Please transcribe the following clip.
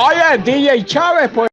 Oye, DJ Chávez, pues